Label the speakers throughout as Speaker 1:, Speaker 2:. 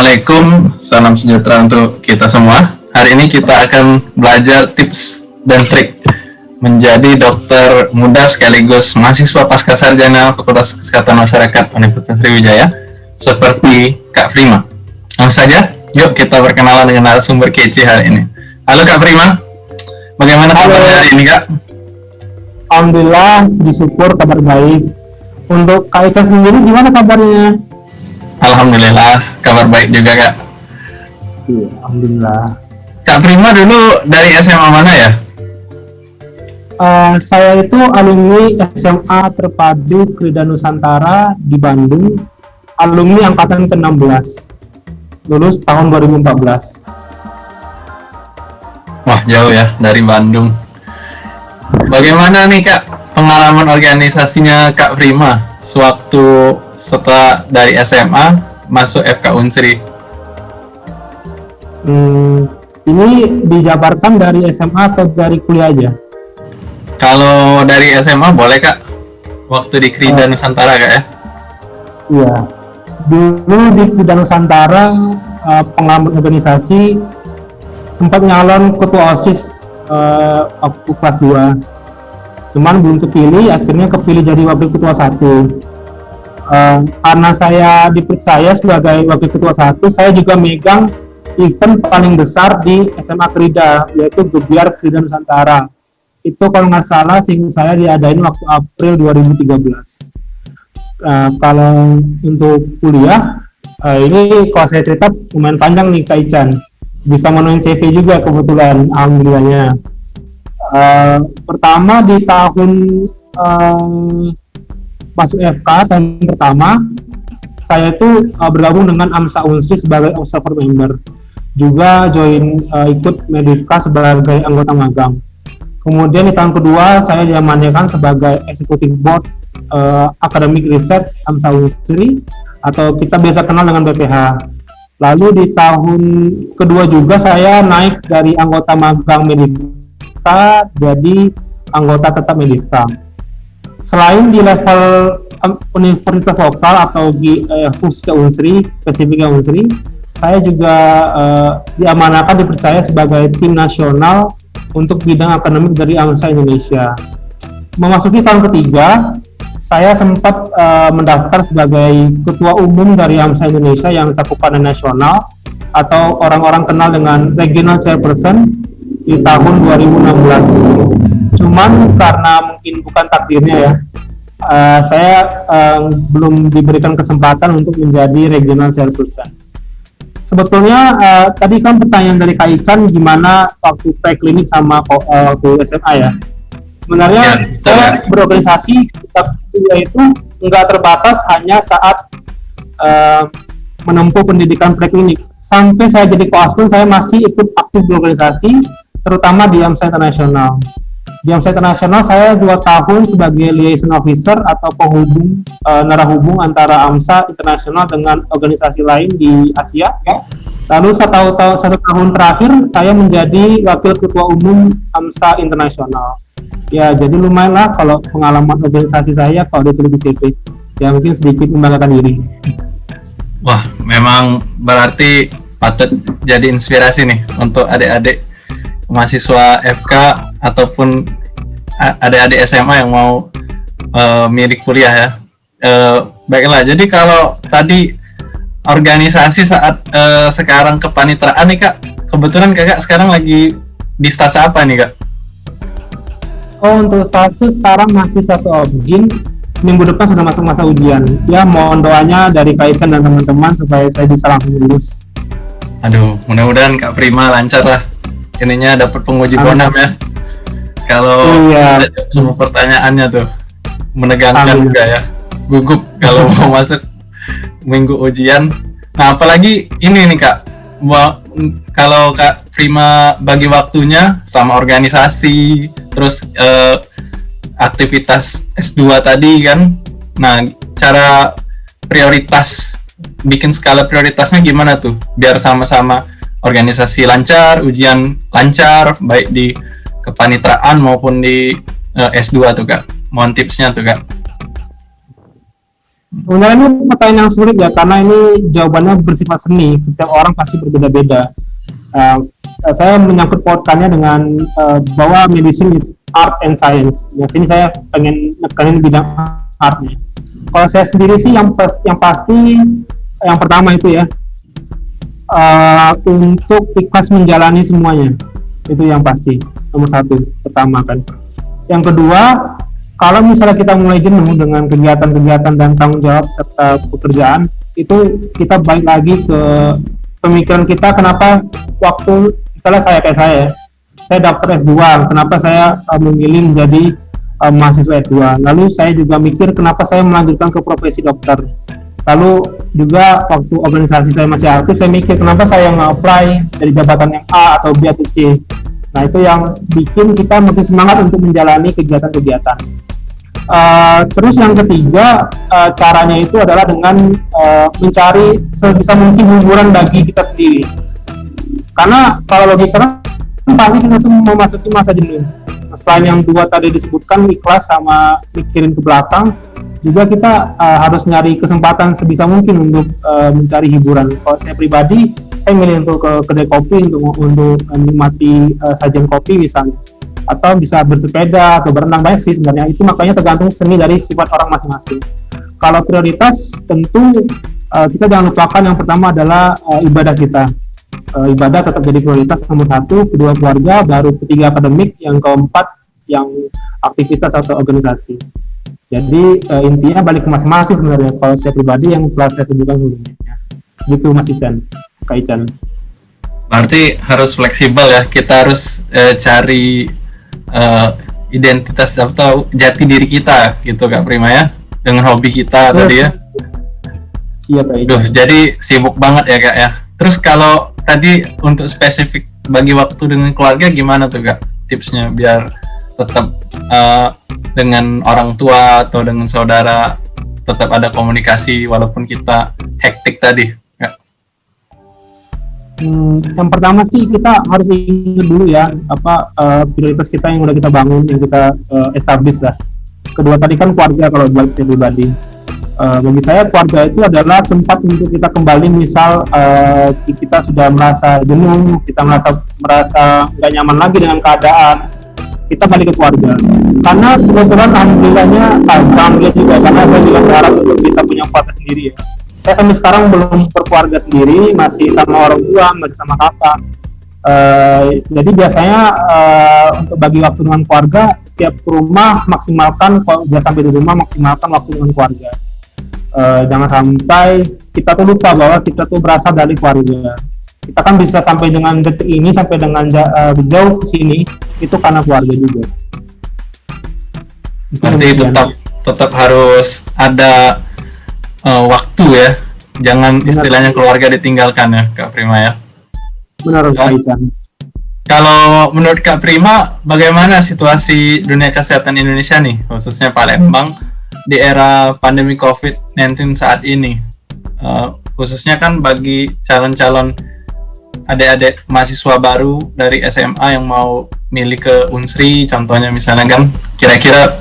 Speaker 1: Assalamualaikum, salam sejahtera untuk kita semua. Hari ini kita akan belajar tips dan trik menjadi dokter muda sekaligus mahasiswa pasca sarjana Fakultas Kesehatan Masyarakat Universitas Sriwijaya seperti Kak Prima. Langsung saja, yuk kita berkenalan dengan narasumber kece hari ini. Halo Kak Prima, bagaimana kabar hari ini Kak?
Speaker 2: Alhamdulillah, disyukur kabar baik. Untuk Kak Ika sendiri gimana kabarnya?
Speaker 1: Alhamdulillah, kabar baik juga kak.
Speaker 2: Iya, Alhamdulillah.
Speaker 1: Kak Prima dulu dari SMA mana ya?
Speaker 2: Uh, saya itu alumni SMA Terpadu Krida Nusantara di Bandung, alumni angkatan ke-16, lulus tahun 2014.
Speaker 1: Wah jauh ya dari Bandung. Bagaimana nih kak pengalaman organisasinya Kak Prima sewaktu setelah dari SMA masuk FK Unsri?
Speaker 2: Hmm, ini dijabarkan dari SMA atau dari kuliah aja?
Speaker 1: Kalau dari SMA boleh kak, waktu di Krida oh. Nusantara kak ya?
Speaker 2: Iya, dulu di Krida Nusantara uh, pengalaman organisasi sempat nyalon ketua OSIS uh, waktu kelas 2 cuman belum kepilih akhirnya kepilih jadi wakil ketua satu uh, karena saya dipercaya sebagai wakil ketua satu, saya juga megang event paling besar di SMA Krida, yaitu Gebiar Krida Nusantara. Itu kalau nggak salah sih saya diadain waktu April 2013. Uh, eh, kalau untuk kuliah, uh, ini kalau saya cerita lumayan panjang nih Kak Ican. Bisa menuin CV juga kebetulan, alhamdulillahnya. Uh, pertama di tahun uh, masuk FK tahun pertama saya itu uh, bergabung dengan AMSA Unsri sebagai observer member. Juga join uh, ikut Medika sebagai anggota magang. Kemudian di tahun kedua saya diamankan sebagai eksekutif board uh, akademik riset AMSA Unsri atau kita biasa kenal dengan BPH lalu di tahun kedua juga saya naik dari anggota magang Medika jadi anggota tetap Medika selain di level um, universitas lokal atau di uh, khususnya Unsri, spesifiknya Unsri, saya juga uh, diamanakan dipercaya sebagai tim nasional untuk bidang akademik dari AMSA Indonesia. Memasuki tahun ketiga, saya sempat uh, mendaftar sebagai ketua umum dari AMSA Indonesia yang cakupannya nasional atau orang-orang kenal dengan regional chairperson di tahun 2016 cuman karena mungkin bukan takdirnya ya uh, saya uh, belum diberikan kesempatan untuk menjadi regional chairperson. Sebetulnya uh, tadi kan pertanyaan dari Kak Ican gimana waktu preklinik sama uh, waktu SMA ya? Sebenarnya ya, saya ya. berorganisasi itu nggak terbatas hanya saat uh, menempuh pendidikan preklinik. Sampai saya jadi koas pun saya masih ikut aktif berorganisasi terutama di AMSA Internasional di Omset Internasional saya dua tahun sebagai liaison officer atau penghubung e, narahubung antara AMSA Internasional dengan organisasi lain di Asia. Ya. Lalu satu, satu tahun terakhir saya menjadi wakil ketua umum AMSA Internasional. Ya, jadi lumayan lah kalau pengalaman organisasi saya kalau di CV. Ya mungkin sedikit membanggakan diri.
Speaker 1: Wah, memang berarti patut jadi inspirasi nih untuk adik-adik mahasiswa FK ataupun adik-adik SMA yang mau uh, milik kuliah ya. Uh, baiklah, jadi kalau tadi organisasi saat uh, sekarang kepanitraan nih kak, kebetulan kakak sekarang lagi di stase apa nih kak?
Speaker 2: Oh untuk stase sekarang masih satu objin, minggu depan sudah masuk masa ujian. Ya mohon doanya dari Kaisan dan teman-teman supaya saya bisa langsung lulus.
Speaker 1: Aduh, mudah-mudahan Kak Prima lancar lah ininya dapat penguji bonam ya kalau iya. semua pertanyaannya tuh menegangkan Amin. juga ya. Gugup kalau mau masuk minggu ujian. Nah apalagi ini nih kak. Kalau kak Prima bagi waktunya sama organisasi terus eh, aktivitas S2 tadi kan. Nah cara prioritas bikin skala prioritasnya gimana tuh? Biar sama-sama organisasi lancar, ujian lancar, baik di kepanitraan maupun di uh, eh, S2 tuh kak. Mohon tipsnya tuh kak.
Speaker 2: Sebenarnya ini pertanyaan yang sulit ya karena ini jawabannya bersifat seni. Setiap orang pasti berbeda-beda. Uh, saya menyangkut pautkannya dengan uh, bahwa medicine is art and science. Ya sini saya pengen nekanin bidang artnya. Kalau saya sendiri sih yang pas, yang pasti yang pertama itu ya uh, untuk ikhlas menjalani semuanya itu yang pasti nomor satu pertama kan. Yang kedua kalau misalnya kita mulai jenuh dengan kegiatan-kegiatan dan tanggung jawab serta pekerjaan itu kita balik lagi ke pemikiran kita kenapa waktu misalnya saya kayak saya saya daftar S2 kenapa saya uh, memilih menjadi uh, mahasiswa S2 lalu saya juga mikir kenapa saya melanjutkan ke profesi dokter. Lalu juga waktu organisasi saya masih aktif saya mikir kenapa saya nge-apply dari jabatan yang A atau B atau C nah itu yang bikin kita makin semangat untuk menjalani kegiatan-kegiatan Uh, terus yang ketiga uh, caranya itu adalah dengan uh, mencari sebisa mungkin hiburan bagi kita sendiri. Karena kalau logika pasti kita tuh memasuki masa jenuh. Selain yang dua tadi disebutkan ikhlas sama mikirin ke belakang, juga kita uh, harus nyari kesempatan sebisa mungkin untuk uh, mencari hiburan. Kalau saya pribadi, saya milih untuk ke kedai kopi untuk untuk menikmati uh, sajian kopi misalnya. Atau bisa bersepeda atau berenang banyak sih sebenarnya. Itu makanya tergantung seni dari sifat orang masing-masing. Kalau prioritas tentu uh, kita jangan lupakan yang pertama adalah uh, ibadah kita. Uh, ibadah tetap jadi prioritas nomor satu kedua keluarga baru ketiga akademik yang keempat yang aktivitas atau organisasi jadi uh, intinya balik ke masing-masing sebenarnya kalau saya pribadi yang telah saya tunjukkan sebelumnya. Gitu Mas Ican Kak Ican.
Speaker 1: Berarti harus fleksibel ya kita harus uh, cari uh, identitas atau jati diri kita gitu kak Prima ya? Dengan hobi kita tadi ya? Iya Pak Duh, jadi sibuk banget ya kak ya? Terus kalau tadi untuk spesifik bagi waktu dengan keluarga gimana tuh kak tipsnya biar tetap uh, dengan orang tua atau dengan saudara tetap ada komunikasi walaupun kita hektik tadi
Speaker 2: Hmm, yang pertama sih kita harus ingat dulu ya apa uh, prioritas kita yang udah kita bangun yang kita uh, establish lah. Kedua tadi kan keluarga kalau buat pribadi. Uh, bagi saya keluarga itu adalah tempat untuk kita kembali misal uh, kita sudah merasa jenuh, kita merasa merasa nggak nyaman lagi dengan keadaan, kita balik ke keluarga. Karena kebetulan alhamdulillahnya, alhamdulillah juga karena saya juga berharap untuk bisa punya keluarga sendiri ya. Saya sampai sekarang belum berkeluarga sendiri masih sama orang tua masih sama kakak. Uh, jadi biasanya uh, untuk bagi waktu dengan keluarga tiap rumah maksimalkan kalau sampai di rumah maksimalkan waktu dengan keluarga. Uh, jangan sampai kita tuh lupa bahwa kita tuh berasal dari keluarga. Kita kan bisa sampai dengan detik ini sampai dengan uh, jauh ke sini itu karena keluarga juga.
Speaker 1: Berarti tetap tetap harus ada uh, waktu ya. Jangan Benar. istilahnya keluarga ditinggalkan ya Kak Prima ya.
Speaker 2: Benar Kak Ican.
Speaker 1: kalau menurut Kak Prima bagaimana situasi dunia kesehatan Indonesia nih? Khususnya Palembang di era pandemi COVID-19 saat ini. Uh, khususnya kan bagi calon-calon adik-adik mahasiswa baru dari SMA yang mau milih ke Unsri contohnya misalnya kan kira-kira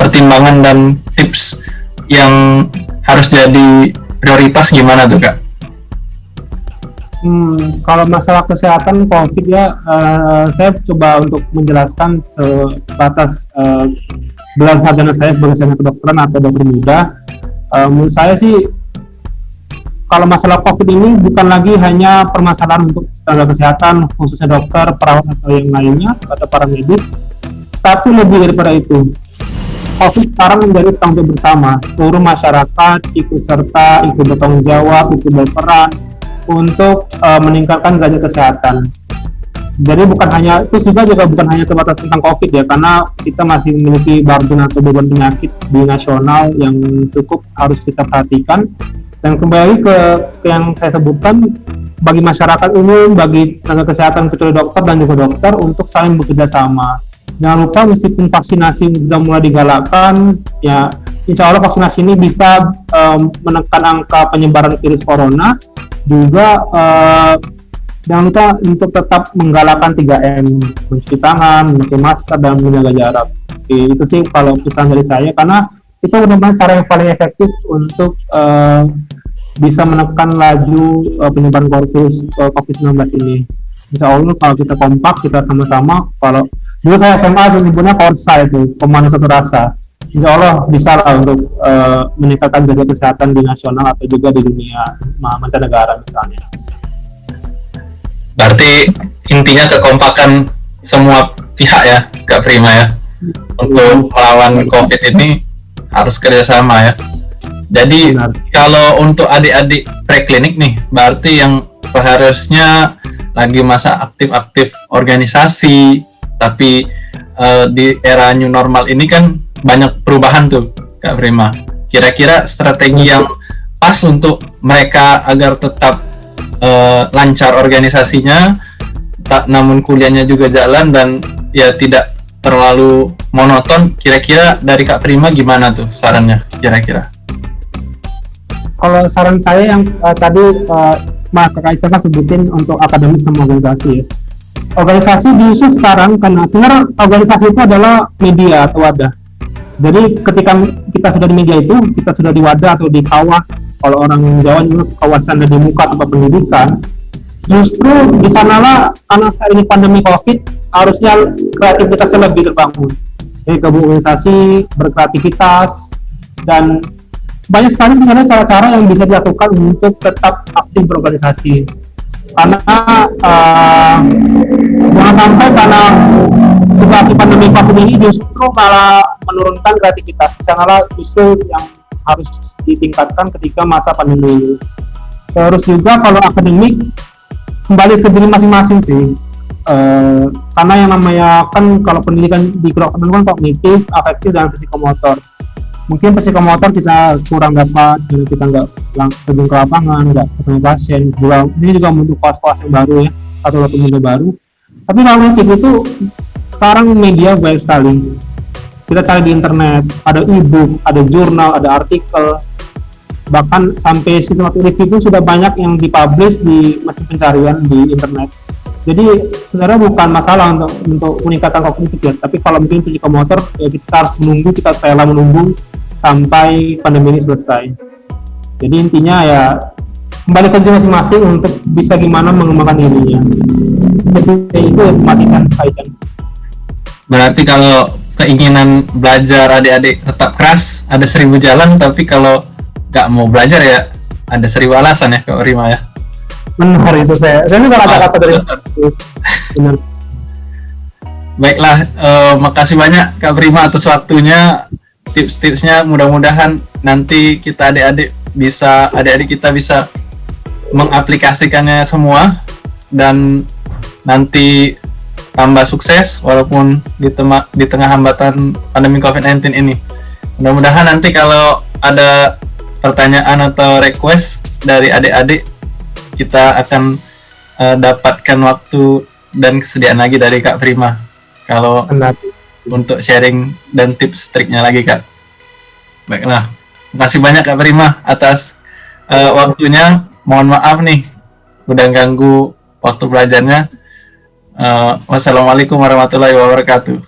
Speaker 1: pertimbangan dan tips yang harus jadi prioritas gimana tuh kak?
Speaker 2: Hmm, kalau masalah kesehatan COVID ya, uh, saya coba untuk menjelaskan sebatas uh, sarjana saya sebagai sarjana kedokteran atau dokter muda. Uh, menurut saya sih, kalau masalah COVID ini bukan lagi hanya permasalahan untuk tenaga kesehatan, khususnya dokter, perawat atau yang lainnya, atau para medis, tapi lebih daripada itu. COVID sekarang menjadi tanggung bersama seluruh masyarakat ikut serta ikut bertanggung jawab ikut berperan untuk uh, meningkatkan derajat kesehatan jadi bukan hanya itu juga juga bukan hanya terbatas tentang COVID ya karena kita masih memiliki burden atau beban penyakit di nasional yang cukup harus kita perhatikan dan kembali ke, yang saya sebutkan bagi masyarakat umum, bagi tenaga kesehatan kecuali dokter dan juga dokter untuk saling bekerja sama. Jangan lupa meskipun vaksinasi sudah mulai digalakkan ya insya Allah vaksinasi ini bisa um, menekan angka penyebaran virus corona. Juga uh, jangan lupa untuk tetap menggalakkan 3M mencuci tangan, memakai masker dan menjaga jarak. Oke, itu sih kalau pesan dari saya. Karena itu benar-benar cara yang paling efektif untuk uh, bisa menekan laju uh, penyebaran korpus uh, COVID-19 ini. Insya Allah kalau kita kompak, kita sama-sama, kalau dulu saya SMA itu nyebutnya korsa itu, pemanah satu rasa. Insya Allah bisa lah untuk uh, meningkatkan jaga kesehatan di nasional atau juga di dunia mancanegara misalnya.
Speaker 1: Berarti intinya kekompakan semua pihak ya, Kak Prima ya, untuk melawan COVID ini harus kerjasama ya. Jadi Benar. kalau untuk adik-adik preklinik nih, berarti yang seharusnya lagi masa aktif-aktif organisasi, tapi uh, di era new normal ini kan banyak perubahan tuh, Kak Prima. Kira-kira strategi yang pas untuk mereka agar tetap uh, lancar organisasinya tak namun kuliahnya juga jalan dan ya tidak terlalu monoton kira-kira dari Kak Prima gimana tuh sarannya kira-kira?
Speaker 2: Kalau saran saya yang uh, tadi uh, Mas Ica sebutin untuk akademik sama organisasi organisasi diisu sekarang karena sebenarnya organisasi itu adalah media atau wadah. Jadi ketika kita sudah di media itu kita sudah di wadah atau di kawah. Kalau orang Jawa itu kawasan di muka tempat pendidikan justru di sanalah karena saat ini pandemi covid harusnya kreativitasnya lebih terbangun. Jadi organisasi berkreativitas dan banyak sekali sebenarnya cara-cara yang bisa dilakukan untuk tetap aktif berorganisasi. Karena uh, jangan sampai karena situasi pandemi covid ini justru malah menurunkan kreativitas. Sanalah justru yang harus ditingkatkan ketika masa pandemi ini. Terus juga kalau akademik kembali ke diri masing-masing sih. Uh, karena yang namanya kan kalau pendidikan di kedokteran kan kognitif, afektif dan psikomotor. Mungkin psikomotor kita kurang dapat, jadi kita nggak terjun ke lapangan, nggak ketemu pasien. Juga ini juga untuk kelas-kelas yang baru ya, atau media baru. Tapi kognitif itu sekarang media banyak sekali kita cari di internet ada e-book ada jurnal ada artikel bahkan sampai sistematik review pun sudah banyak yang dipublish di mesin pencarian di internet. Jadi sebenarnya bukan masalah untuk untuk peningkatan kognitif ya. Tapi kalau mungkin psikomotor ya kita harus menunggu kita rela menunggu sampai pandemi ini selesai. Jadi intinya ya kembali ke masing-masing untuk bisa gimana mengembangkan dirinya. Jadi itu masih kan kaitan.
Speaker 1: Berarti kalau keinginan belajar adik-adik tetap keras ada seribu jalan tapi kalau nggak mau belajar ya. Ada seribu alasan ya Kak Rima ya.
Speaker 2: Benar itu saya saya juga kata-kata dari
Speaker 1: benar. Baiklah uh, makasih banyak Kak Prima atas waktunya tips-tipsnya. Mudah-mudahan nanti kita adik-adik bisa adik-adik kita bisa mengaplikasikannya semua dan nanti tambah sukses walaupun di, tema, di tengah hambatan pandemi COVID-19 ini. Mudah-mudahan nanti kalau ada pertanyaan atau request dari adik-adik kita akan uh, dapatkan waktu dan kesediaan lagi dari Kak Prima kalau untuk sharing dan tips triknya lagi Kak. Baiklah, terima kasih banyak Kak Prima atas uh, waktunya. Mohon maaf nih udah ganggu waktu belajarnya. Uh, wassalamualaikum warahmatullahi wabarakatuh.